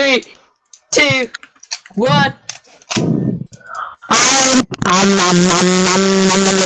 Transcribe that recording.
three, two, one. I'm, I'm, I'm, I'm, I'm, I'm, I'm,